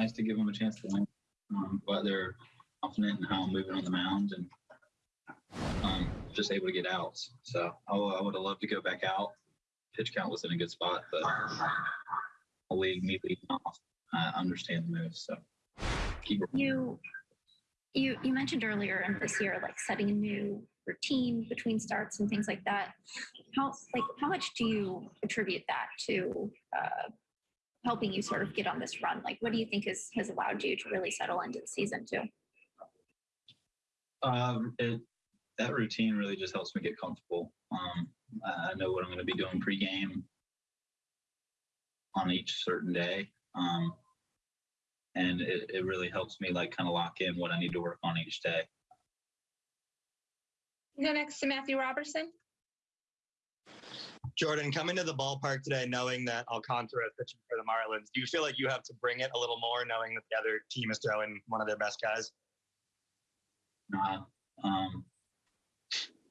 nice to give them a chance to win. Um, but they're confident in how I'm moving on the mound and um, just able to get outs. So I, I would have loved to go back out. Pitch count was in a good spot, but the league me leading off. I understand the moves, so keep. You, you, you mentioned earlier in this year, like setting a new routine between starts and things like that. How, like, how much do you attribute that to uh, helping you sort of get on this run? Like, what do you think has, has allowed you to really settle into the season too? Um, it, that routine really just helps me get comfortable. Um, I I know what I'm going to be doing pregame on each certain day. Um, and it, it really helps me like kind of lock in what I need to work on each day. Go next to Matthew Robertson. Jordan, coming to the ballpark today, knowing that Alcantara is pitching for the Marlins, do you feel like you have to bring it a little more, knowing that the other team is throwing one of their best guys? Nah, um,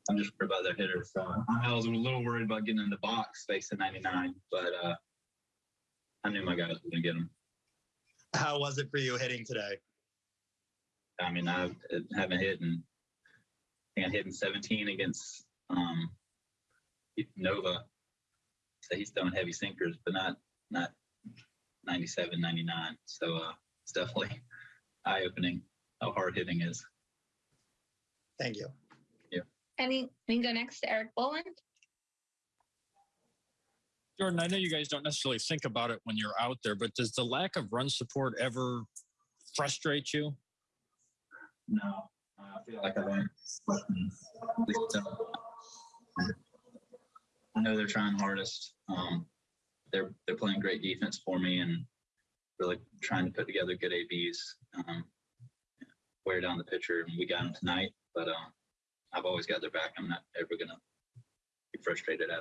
I'm just worried about their hitters. So I was a little worried about getting in the box facing 99, but uh, I knew my guys were going to get them. How was it for you hitting today? I mean, I haven't hit in, I think I hit in 17 against um, Nova. So he's throwing heavy sinkers, but not not 97, 99. So uh, it's definitely eye opening how hard hitting is. Thank you. Yeah. Any, we can go next to Eric Boland. Jordan, I know you guys don't necessarily think about it when you're out there, but does the lack of run support ever frustrate you? No, I feel like I've learned lessons. At least, uh, I know they're trying hardest. Um, they're they're playing great defense for me and really trying to put together good ABs. Um, wear down the pitcher, and we got them tonight. But um, I've always got their back. I'm not ever gonna be frustrated at them.